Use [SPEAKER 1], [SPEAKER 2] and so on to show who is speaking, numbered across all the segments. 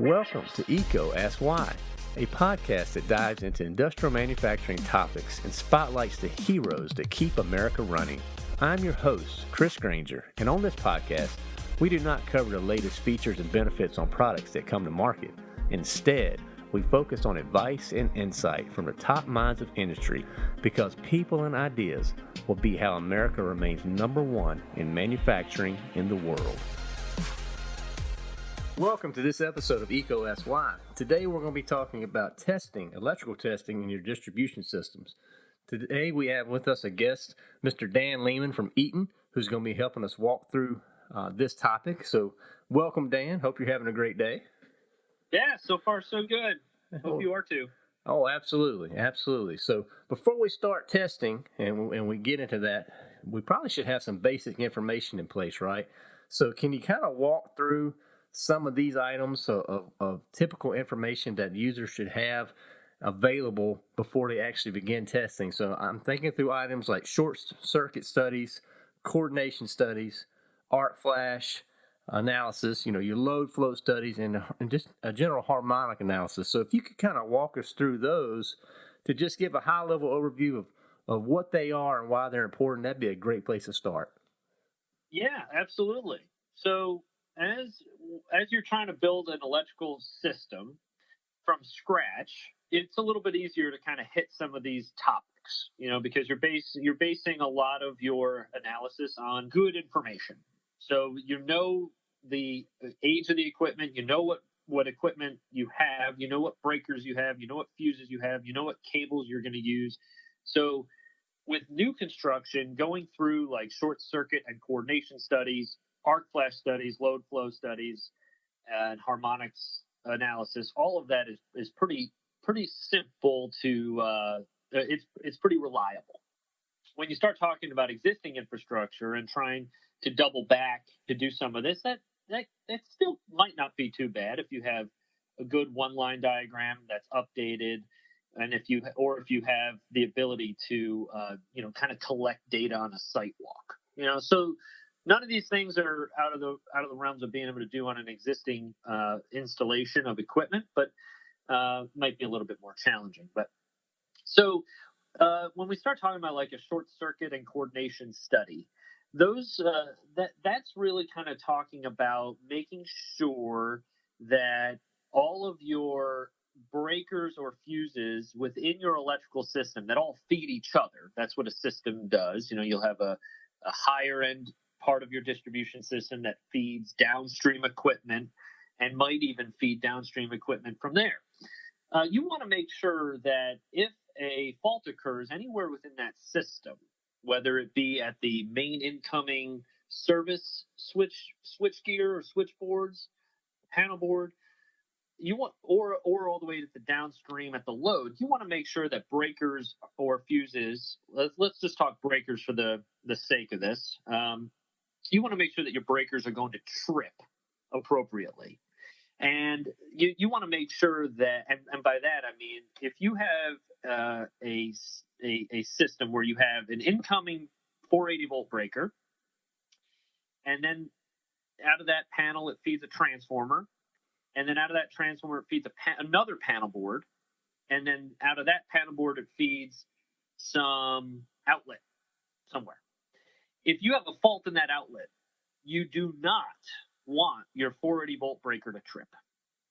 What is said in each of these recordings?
[SPEAKER 1] Welcome to EECO Ask Why, a podcast that dives into industrial manufacturing topics and spotlights the heroes that keep America running. I'm your host, Chris Granger, and on this podcast, we do not cover the latest features and benefits on products that come to market. Instead, we focus on advice and insight from the top minds of industry because people and ideas will be how America remains number one in manufacturing in the world. Welcome to this episode of EECO SY. Today we're going to be talking about testing, electrical testing in your distribution systems. Today we have with us a guest, Mr. Dan Lehman from Eaton, who's going to be helping us walk through uh, this topic. So, welcome, Dan. Hope you're having a great day.
[SPEAKER 2] Yeah, so far so good. Hope you are too.
[SPEAKER 1] Oh, absolutely, absolutely. So, before we start testing and and we get into that, we probably should have some basic information in place, right? So, can you kind of walk through some of these items of, of, of typical information that users should have available before they actually begin testing? So, I'm thinking through items like short circuit studies, coordination studies, arc flash, analysis, you know, your load flow studies, and, and just a general harmonic analysis. So if you could kind of walk us through those to just give a high level overview of, of what they are and why they're important, that'd be a great place to start.
[SPEAKER 2] Yeah, absolutely. So as as you're trying to build an electrical system from scratch, it's a little bit easier to kind of hit some of these topics, you know, because you're base you're basing a lot of your analysis on good information. So you know the age of the equipment, you know what what equipment you have, you know what breakers you have, you know what fuses you have, you know what cables you're going to use. So with new construction, going through like short circuit and coordination studies, arc flash studies, load flow studies, and harmonics analysis, all of that is is pretty pretty simple to uh, it's it's pretty reliable. When you start talking about existing infrastructure and trying to double back to do some of this, that that that still might not be too bad if you have a good one line diagram that's updated and if you or if you have the ability to uh, you know kind of collect data on a site walk you know so none of these things are out of the out of the realms of being able to do on an existing uh, installation of equipment but uh, might be a little bit more challenging but so uh, when we start talking about like a short circuit and coordination study those uh, that that's really kind of talking about making sure that all of your breakers or fuses within your electrical system that all feed each other. That's what a system does. You know, you'll have a, a higher end part of your distribution system that feeds downstream equipment and might even feed downstream equipment from there. Uh, you want to make sure that if a fault occurs anywhere within that system, whether it be at the main incoming service switch switch gear or switchboards, panel board, you want or or all the way to the downstream at the load, you want to make sure that breakers or fuses. Let's let's just talk breakers for the the sake of this. Um, you want to make sure that your breakers are going to trip appropriately. And you, you want to make sure that, and, and by that I mean, if you have uh, a a, a system where you have an incoming 480 volt breaker, and then out of that panel it feeds a transformer, and then out of that transformer it feeds pa- another panel board, and then out of that panel board it feeds some outlet somewhere. If you have a fault in that outlet, you do not want your 480 volt breaker to trip.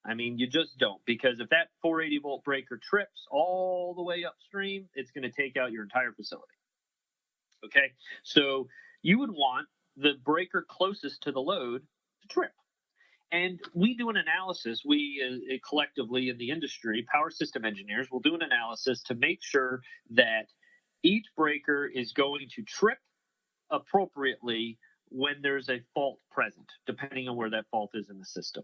[SPEAKER 2] I mean, you just don't because if that 480 volt breaker trips all the way upstream, it's going to take out your entire facility. Okay, so you would want the breaker closest to the load to trip. And we do an analysis, we uh, collectively in the industry, power system engineers will do an analysis to make sure that each breaker is going to trip appropriately when there's a fault present, depending on where that fault is in the system.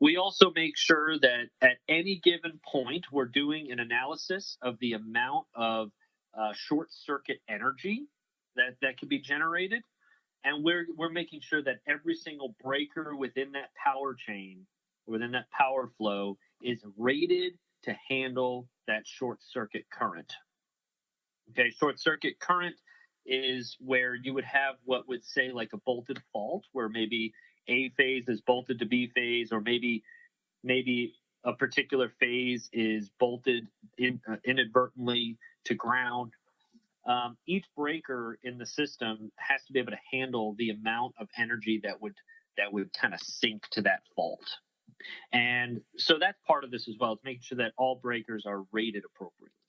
[SPEAKER 2] We also make sure that at any given point, we're doing an analysis of the amount of uh, short circuit energy that, that can be generated. And we're, we're making sure that every single breaker within that power chain, within that power flow, is rated to handle that short circuit current. Okay, short circuit current is where you would have what would say like a bolted fault, where maybe a phase is bolted to B phase, or maybe maybe a particular phase is bolted in, uh, inadvertently to ground. Um, each breaker in the system has to be able to handle the amount of energy that would that would kind of sink to that fault. And so that's part of this as well, is making sure that all breakers are rated appropriately.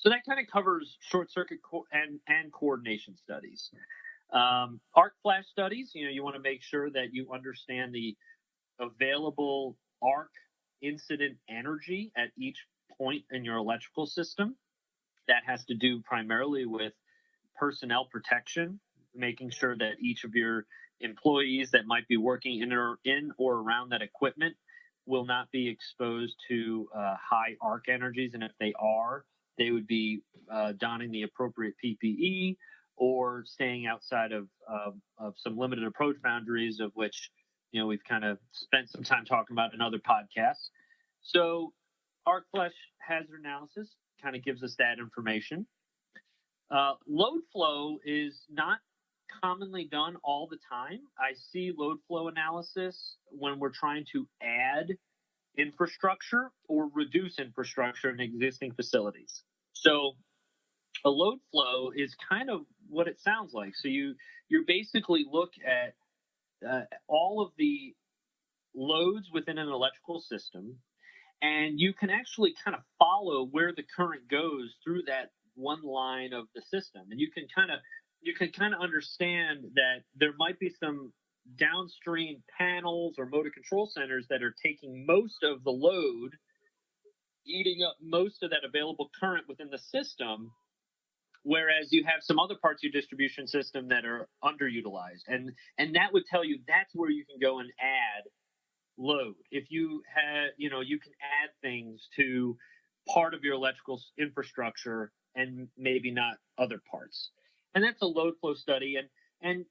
[SPEAKER 2] So that kind of covers short circuit co- and, and coordination studies. Um, arc flash studies, you know, you want to make sure that you understand the available arc incident energy at each point in your electrical system. That has to do primarily with personnel protection, making sure that each of your employees that might be working in or in or around that equipment will not be exposed to uh, high arc energies, and if they are, they would be uh, donning the appropriate PPE or staying outside of, of, of some limited approach boundaries, of which you know we've kind of spent some time talking about in other podcasts. So, arc flash hazard analysis kind of gives us that information. Uh, load flow is not commonly done all the time. I see load flow analysis when we're trying to add infrastructure or reduce infrastructure in existing facilities. So a load flow is kind of what it sounds like. So you you basically look at uh, all of the loads within an electrical system, and you can actually kind of follow where the current goes through that one line of the system, and you can kind of you can kind of understand that there might be some downstream panels or motor control centers that are taking most of the load, eating up most of that available current within the system, whereas you have some other parts of your distribution system that are underutilized. And and that would tell you that's where you can go and add load. If you have, you know, you can add things to part of your electrical infrastructure and maybe not other parts and that's a load flow study. And and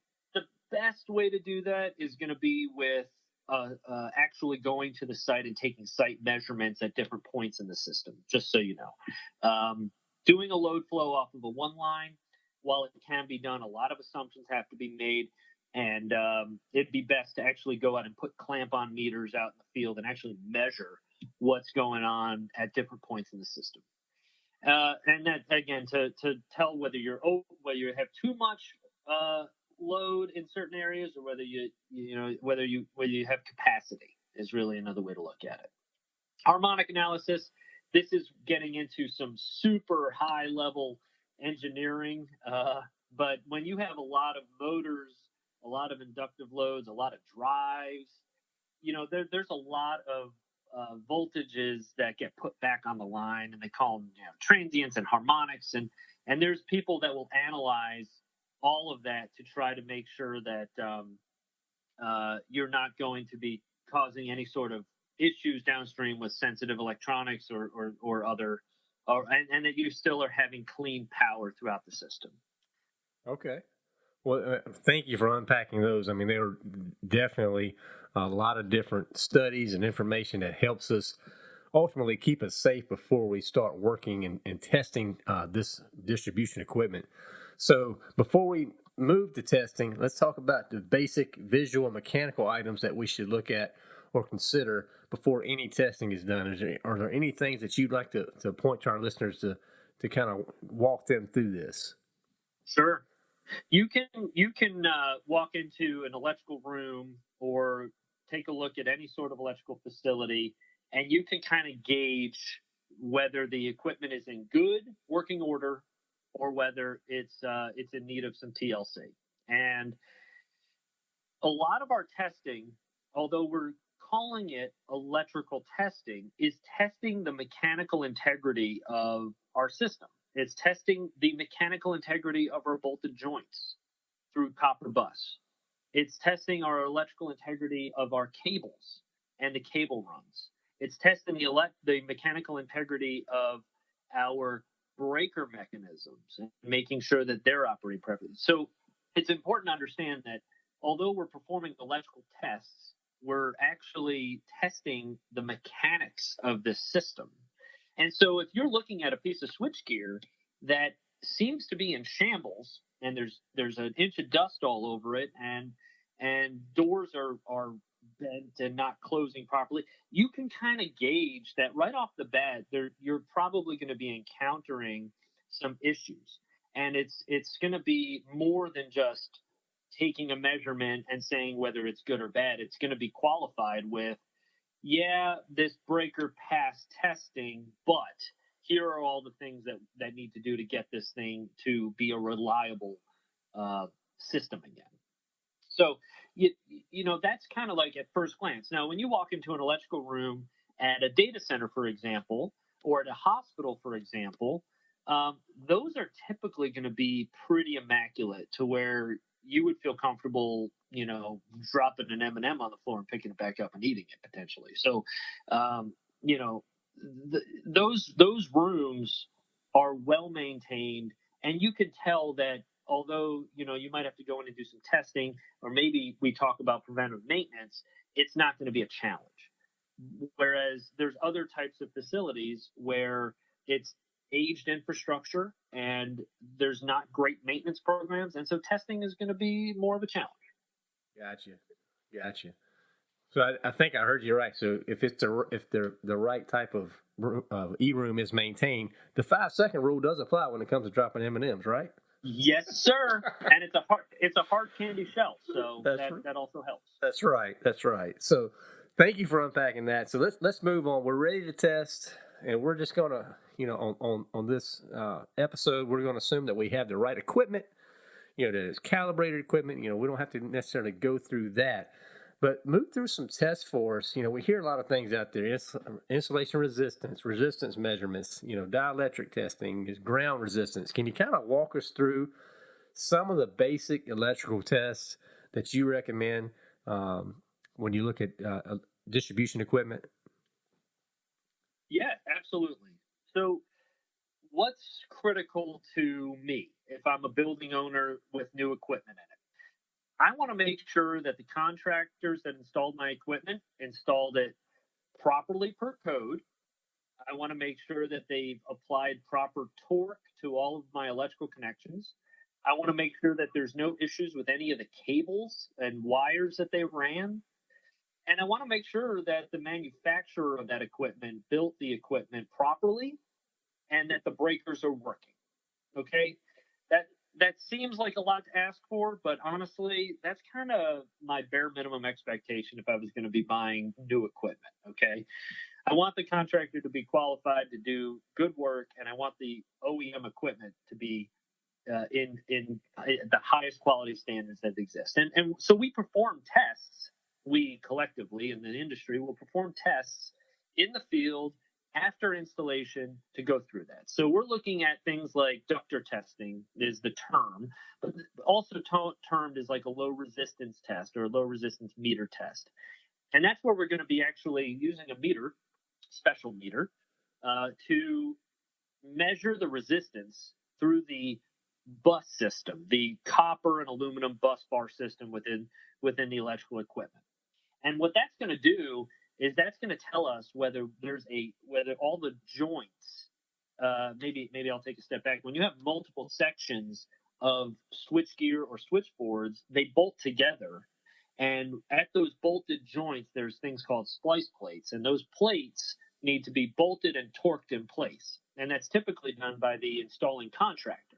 [SPEAKER 2] best way to do that is going to be with uh, uh, actually going to the site and taking site measurements at different points in the system. Just so you know, um, doing a load flow off of a one line, while it can be done, a lot of assumptions have to be made. And um, it'd be best to actually go out and put clamp on meters out in the field and actually measure what's going on at different points in the system. Uh, and that again to to tell whether you're whether you have too much uh, load in certain areas or whether you you know whether you whether you have capacity is really another way to look at it. Harmonic analysis. This is getting into some super high level engineering, uh, but when you have a lot of motors, a lot of inductive loads, a lot of drives, you know there, there's a lot of uh, voltages that get put back on the line, and they call them you know, transients and harmonics, and and there's people that will analyze all of that to try to make sure that um, uh, you're not going to be causing any sort of issues downstream with sensitive electronics or or, or other, or and, and that you still are having clean power throughout the system.
[SPEAKER 1] Okay. Well, uh, thank you for unpacking those. I mean, they were definitely a lot of different studies and information that helps us ultimately keep us safe before we start working and, and testing uh, this distribution equipment. So before we move to testing, let's talk about the basic visual and mechanical items that we should look at or consider before any testing is done. Is there, are there any things that you'd like to, to point to our listeners to, to kind of walk them through this?
[SPEAKER 2] Sure. You can you can uh, walk into an electrical room or take a look at any sort of electrical facility, and you can kind of gauge whether the equipment is in good working order or whether it's uh, it's in need of some TLC. And a lot of our testing, although we're calling it electrical testing, is testing the mechanical integrity of our system. It's testing the mechanical integrity of our bolted joints through copper bus. It's testing our electrical integrity of our cables and the cable runs. It's testing the elect the mechanical integrity of our breaker mechanisms and making sure that they're operating properly. So it's important to understand that although we're performing electrical tests, we're actually testing the mechanics of the system. And so if you're looking at a piece of switchgear that seems to be in shambles and there's there's an inch of dust all over it and and not closing properly, you can kind of gauge that right off the bat. There, you're probably going to be encountering some issues, and it's it's going to be more than just taking a measurement and saying whether it's good or bad. It's going to be qualified with, yeah, this breaker passed testing, but here are all the things that that need to do to get this thing to be a reliable uh, system again. So you you know that's kind of like at first glance. Now, when you walk into an electrical room at a data center, for example, or at a hospital, for example, um, those are typically going to be pretty immaculate to where you would feel comfortable, you know, dropping an M and m on the floor and picking it back up and eating it potentially. So, um, you know, th- those those rooms are well maintained, and you can tell that although you know you might have to go in and do some testing, or maybe we talk about preventive maintenance, it's not going to be a challenge. Whereas there's other types of facilities where it's aged infrastructure and there's not great maintenance programs, and so testing is going to be more of a challenge.
[SPEAKER 1] Gotcha, gotcha. So I, I, think I heard you right. So if it's the if the the right type of uh, e room is maintained, the five second rule does apply when it comes to dropping M and M's, right?
[SPEAKER 2] Yes, sir. and it's a hard it's a hard candy shell, so that, right. that also helps.
[SPEAKER 1] That's right. That's right. So thank you for unpacking that. So let's let's move on. We're ready to test, and we're just gonna you know on on on this uh, episode we're gonna assume that we have the right equipment. You know, that it's calibrated equipment. You know, we don't have to necessarily go through that. But move through some tests for us. You know, we hear a lot of things out there: Ins- insulation resistance, resistance measurements. You know, dielectric testing, ground resistance. Can you kind of walk us through some of the basic electrical tests that you recommend um, when you look at uh, distribution equipment?
[SPEAKER 2] Yeah, absolutely. So, what's critical to me if I'm a building owner with new equipment in it? I want to make sure that the contractors that installed my equipment installed it properly per code. I want to make sure that they've applied proper torque to all of my electrical connections. I want to make sure that there's no issues with any of the cables and wires that they ran. And I want to make sure that the manufacturer of that equipment built the equipment properly and that the breakers are working. Okay that seems like a lot to ask for, but honestly, that's kind of my bare minimum expectation if I was going to be buying new equipment. Okay. I want the contractor to be qualified to do good work, and I want the OEM equipment to be uh, in in the highest quality standards that exist. And and so we perform tests. We collectively in the industry will perform tests in the field after installation to go through that. So we're looking at things like Ducter testing is the term, but also termed as like a low resistance test or a low resistance meter test. And that's where we're going to be actually using a meter, special meter, uh, to measure the resistance through the bus system, the copper and aluminum bus bar system within within the electrical equipment. And what that's going to do is that's going to tell us whether there's a whether all the joints uh, maybe maybe I'll take a step back. When you have multiple sections of switchgear or switchboards they bolt together. And at those bolted joints there's things called splice plates and those plates need to be bolted and torqued in place. And that's typically done by the installing contractor.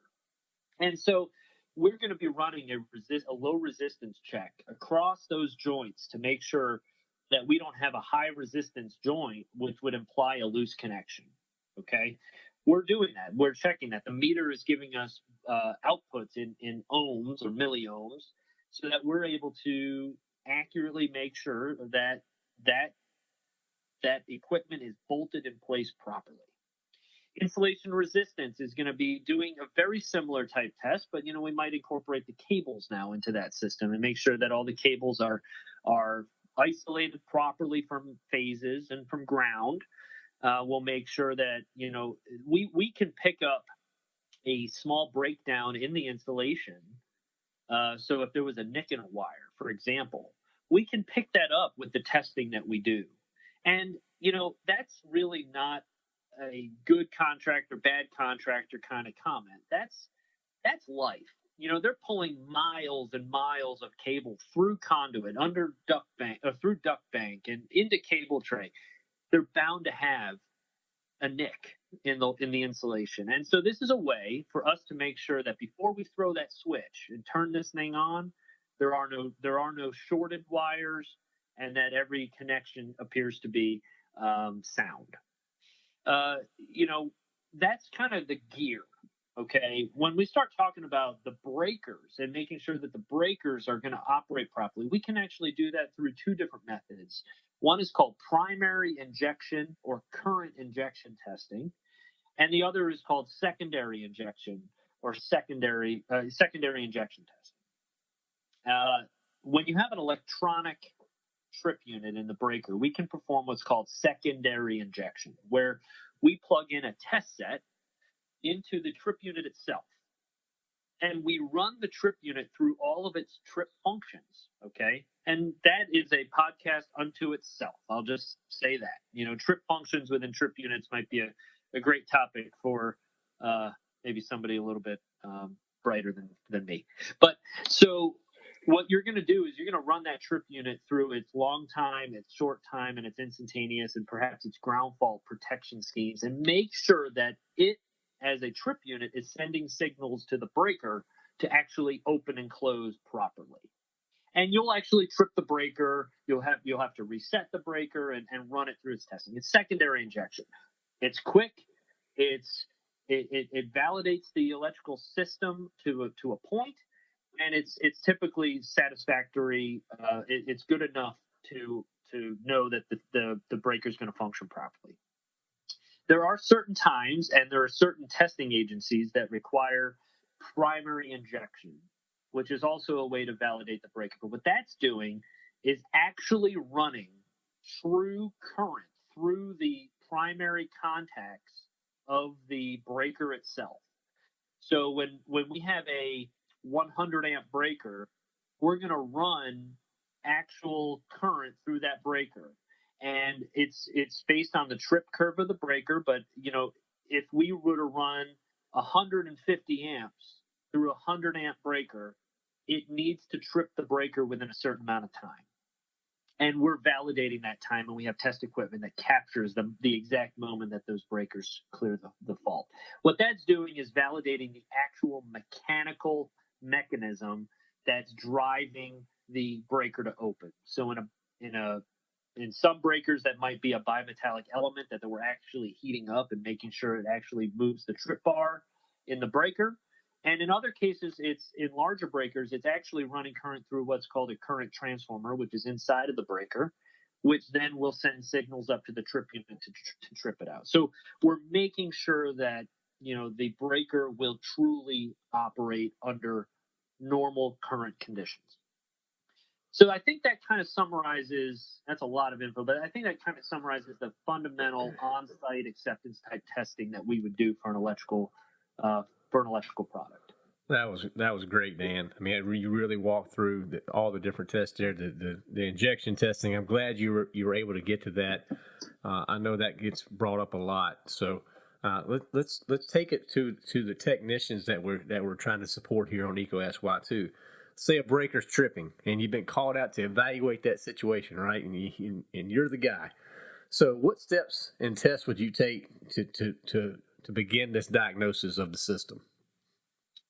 [SPEAKER 2] And so we're going to be running a, resist, a low resistance check across those joints to make sure that we don't have a high resistance joint, which would imply a loose connection. Okay. We're doing that. We're checking that. The meter is giving us uh, outputs in, in ohms or milliohms so that we're able to accurately make sure that that that equipment is bolted in place properly. Insulation resistance is going to be doing a very similar type test, but you know we might incorporate the cables now into that system and make sure that all the cables are are isolated properly from phases and from ground. Uh, we'll make sure that you know we we can pick up a small breakdown in the installation. Uh, so if there was a nick in a wire, for example, we can pick that up with the testing that we do. And you know that's really not a good contractor, bad contractor kind of comment. That's that's life you know, they're pulling miles and miles of cable through conduit, under duct bank, or uh, through duct bank, and into cable tray. They're bound to have a nick in the in the insulation. And so this is a way for us to make sure that before we throw that switch and turn this thing on, there are no there are no shorted wires, and that every connection appears to be um, sound. Uh, you know, that's kind of the gear Okay. When we start talking about the breakers and making sure that the breakers are going to operate properly, we can actually do that through two different methods. One is called primary injection or current injection testing, and the other is called secondary injection or secondary uh, secondary injection testing. Uh, when you have an electronic trip unit in the breaker, we can perform what's called secondary injection, where we plug in a test set into the trip unit itself. And we run the trip unit through all of its trip functions. Okay. And that is a podcast unto itself. I'll just say that. You know, trip functions within trip units might be a, a great topic for uh, maybe somebody a little bit um, brighter than, than me. But so what you're going to do is you're going to run that trip unit through its long time, its short time, and its instantaneous, and perhaps its ground fault protection schemes, and make sure that it as a trip unit is sending signals to the breaker to actually open and close properly. And you'll actually trip the breaker. You'll have you'll have to reset the breaker and, and run it through its testing. It's secondary injection. It's quick. It's it, it, it validates the electrical system to a, to a point, and it's it's typically satisfactory. Uh, it, it's good enough to to know that the the, the breaker is going to function properly there are certain times and there are certain testing agencies that require primary injection, which is also a way to validate the breaker. But what that's doing is actually running true current through the primary contacts of the breaker itself. So when when we have a 100 amp breaker, we're going to run actual current through that breaker and it's it's based on the trip curve of the breaker. But you know, if we were to run 150 amps through a 100 amp breaker, it needs to trip the breaker within a certain amount of time. And we're validating that time, and we have test equipment that captures the, the exact moment that those breakers clear the, the fault. What that's doing is validating the actual mechanical mechanism that's driving the breaker to open. So in a in a in some breakers that might be a bimetallic element that we're actually heating up and making sure it actually moves the trip bar in the breaker. And in other cases it's in larger breakers it's actually running current through what's called a current transformer which is inside of the breaker which then will send signals up to the trip unit to, to trip it out. So we're making sure that you know the breaker will truly operate under normal current conditions so I think that kind of summarizes. That's a lot of info, but I think that kind of summarizes the fundamental on-site acceptance type testing that we would do for an electrical uh, for an electrical product.
[SPEAKER 1] That was that was great, Dan. I mean, you really walked through the, all the different tests there, the, the, the injection testing. I'm glad you were you were able to get to that. Uh, I know that gets brought up a lot, so uh, let, let's let's take it to to the technicians that we're that we're trying to support here on EECO SY two say a breaker's tripping and you've been called out to evaluate that situation, right? And, you, and you're the guy. So, what steps and tests would you take to, to, to, to begin this diagnosis of the system?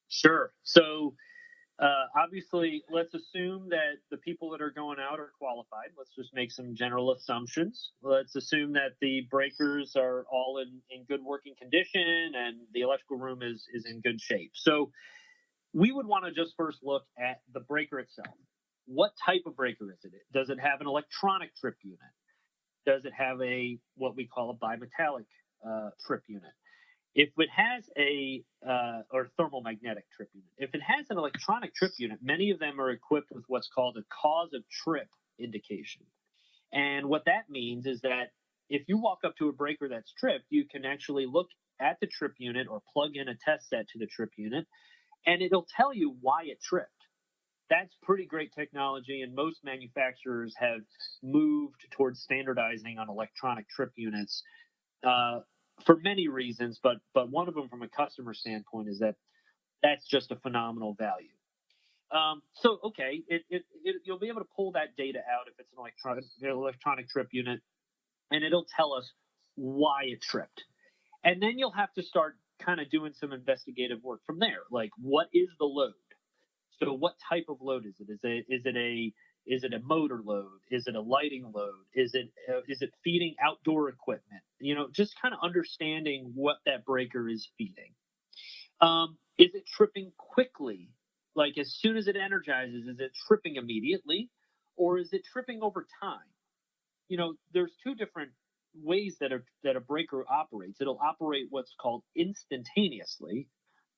[SPEAKER 2] Sure. So, uh, obviously, let's assume that the people that are going out are qualified. Let's just make some general assumptions. Let's assume that the breakers are all in, in good working condition and the electrical room is, is in good shape. So, we would want to just first look at the breaker itself. What type of breaker is it? Does it have an electronic trip unit? Does it have a what we call a bimetallic uh, trip unit? If it has a uh, or thermal magnetic trip unit, if it has an electronic trip unit, many of them are equipped with what's called a cause of trip indication. And what that means is that if you walk up to a breaker that's tripped, you can actually look at the trip unit or plug in a test set to the trip unit and it'll tell you why it tripped. That's pretty great technology, and most manufacturers have moved towards standardizing on electronic trip units uh, for many reasons. But but one of them, from a customer standpoint, is that that's just a phenomenal value. Um, so okay, it, it, it, you'll be able to pull that data out if it's an electronic electronic trip unit, and it'll tell us why it tripped. And then you'll have to start kind of doing some investigative work from there. Like, what is the load? So, what type of load is it? Is it is it a is it a motor load? Is it a lighting load? Is it uh, is it feeding outdoor equipment? You know, just kind of understanding what that breaker is feeding. Um, is it tripping quickly? Like as soon as it energizes, is it tripping immediately, or is it tripping over time? You know, there's two different ways that a that a breaker operates. It'll operate what's called instantaneously,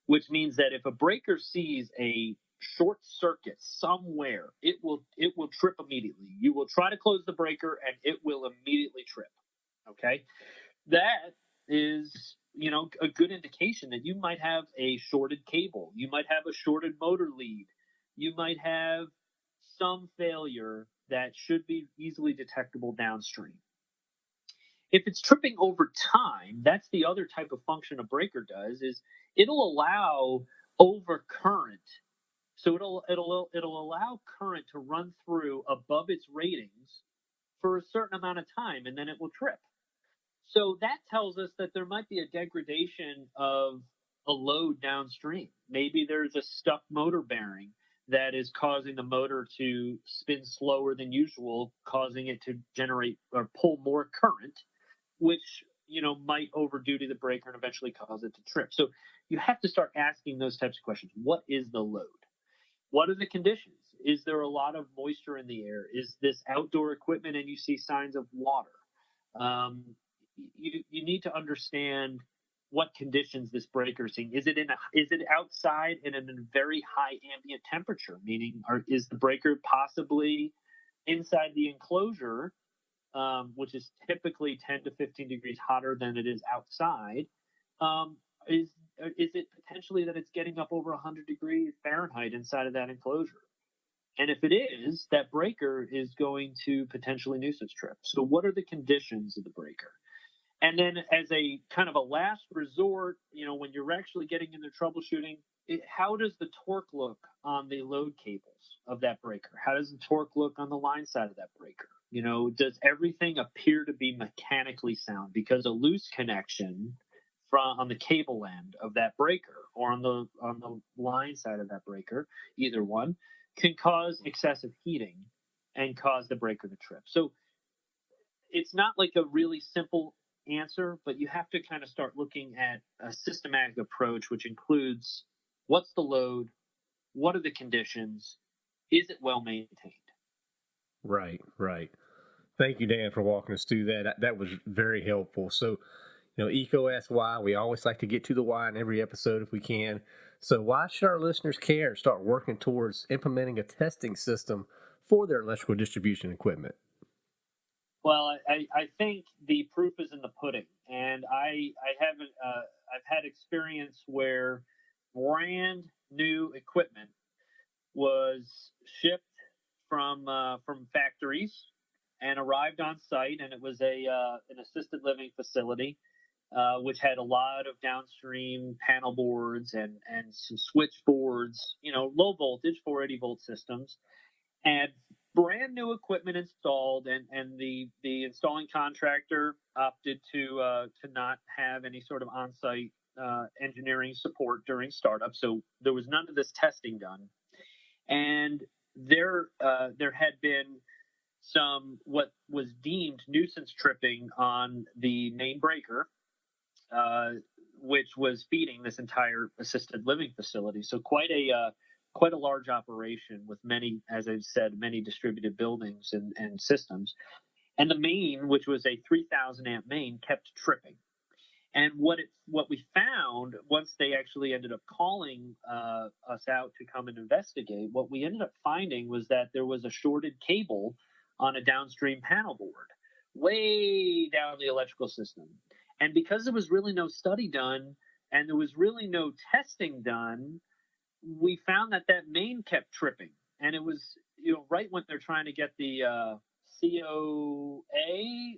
[SPEAKER 2] which means that if a breaker sees a short circuit somewhere, it will it will trip immediately. You will try to close the breaker and it will immediately trip. Okay? That is, you know, a good indication that you might have a shorted cable. You might have a shorted motor lead. You might have some failure that should be easily detectable downstream. If it's tripping over time, that's the other type of function a breaker does is it'll allow overcurrent so it'll it'll it'll allow current to run through above its ratings for a certain amount of time, and then it will trip. So that tells us that there might be a degradation of a load downstream. Maybe there's a stuck motor bearing that is causing the motor to spin slower than usual, causing it to generate or pull more current, which you know might overduty the breaker and eventually cause it to trip. So you have to start asking those types of questions. What is the load? What are the conditions? Is there a lot of moisture in the air? Is this outdoor equipment and you see signs of water? Um, you, you need to understand what conditions this breaker is seeing. Is it in a, is it outside and in a very high ambient temperature? Meaning, are, is the breaker possibly inside the enclosure, um, which is typically 10 to 15 degrees hotter than it is outside? Um, is is it potentially that it's getting up over 100 degrees Fahrenheit inside of that enclosure? And if it is, that breaker is going to potentially nuisance trip. So, what are the conditions of the breaker? And then, as a kind of a last resort, you know, when you're actually getting into troubleshooting, it, how does the torque look on the load cables of that breaker? How does the torque look on the line side of that breaker? You know, does everything appear to be mechanically sound? Because a loose connection from on the cable end of that breaker or on the on the line side of that breaker, either one, can cause excessive heating and cause the breaker to trip. So it's not like a really simple answer, but you have to kind of start looking at a systematic approach, which includes what's the load, what are the conditions, is it well maintained?
[SPEAKER 1] Right, right. Thank you, Dan, for walking us through that. That was very helpful. So, you know, EECO asks why. We always like to get to the why in every episode if we can. So, why should our listeners care start working towards implementing a testing system for their electrical distribution equipment?
[SPEAKER 2] Well, I, I think the proof is in the pudding, and I I haven't uh, I've had experience where brand new equipment was shipped from uh, from factories and arrived on site, and it was a uh, an assisted living facility uh, which had a lot of downstream panel boards and, and some switchboards, you know, low voltage 480 volt systems, and brand new equipment installed. And, and the, the installing contractor opted to, uh, to not have any sort of on site uh, engineering support during startup. So there was none of this testing done. And there, uh, there had been some what was deemed nuisance tripping on the main breaker uh, which was feeding this entire assisted living facility. So quite a uh, quite a large operation with many, as I've said, many distributed buildings and, and systems. And the main, which was a 3,000 amp main, kept tripping. And what it what we found once they actually ended up calling uh, us out to come and investigate, what we ended up finding was that there was a shorted cable on a downstream panel board, way down the electrical system. And because there was really no study done and there was really no testing done, we found that that main kept tripping. And it was, you know, right when they're trying to get the uh, COA,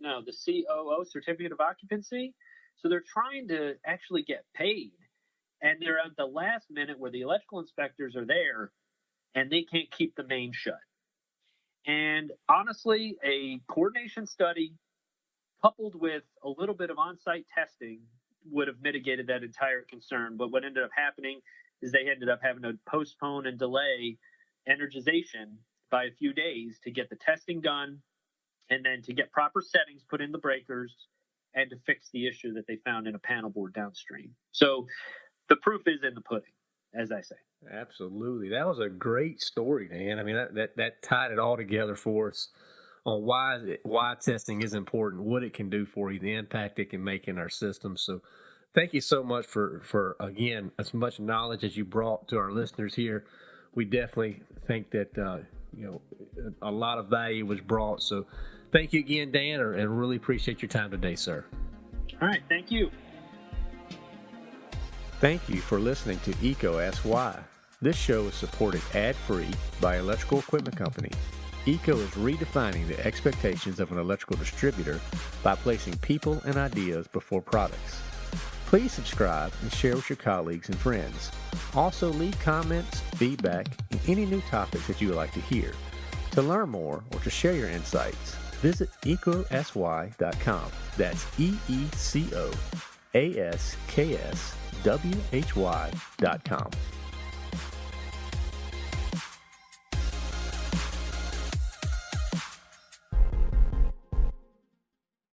[SPEAKER 2] no, the COO certificate of occupancy. So they're trying to actually get paid. and they're at the last minute where the electrical inspectors are there and they can't keep the main shut. And honestly, a coordination study coupled with a little bit of on site testing would have mitigated that entire concern. But what ended up happening is they ended up having to postpone and delay energization by a few days to get the testing done and then to get proper settings put in the breakers and to fix the issue that they found in a panel board downstream. So the proof is in the pudding, as I say.
[SPEAKER 1] Absolutely. That was a great story, Dan. I mean, that, that, that tied it all together for us on why why testing is important, what it can do for you, the impact it can make in our system. So, thank you so much for for again as much knowledge as you brought to our listeners here. We definitely think that uh, you know a lot of value was brought. So, thank you again, Dan, and really appreciate your time today, sir.
[SPEAKER 2] All right, thank you.
[SPEAKER 1] Thank you for listening to EECO Ask Why. This show is supported ad free by Electrical Equipment Company. EECO is redefining the expectations of an electrical distributor by placing people and ideas before products. Please subscribe and share with your colleagues and friends. Also, leave comments, feedback, and any new topics that you would like to hear. To learn more or to share your insights, visit eecosy.com. That's E E C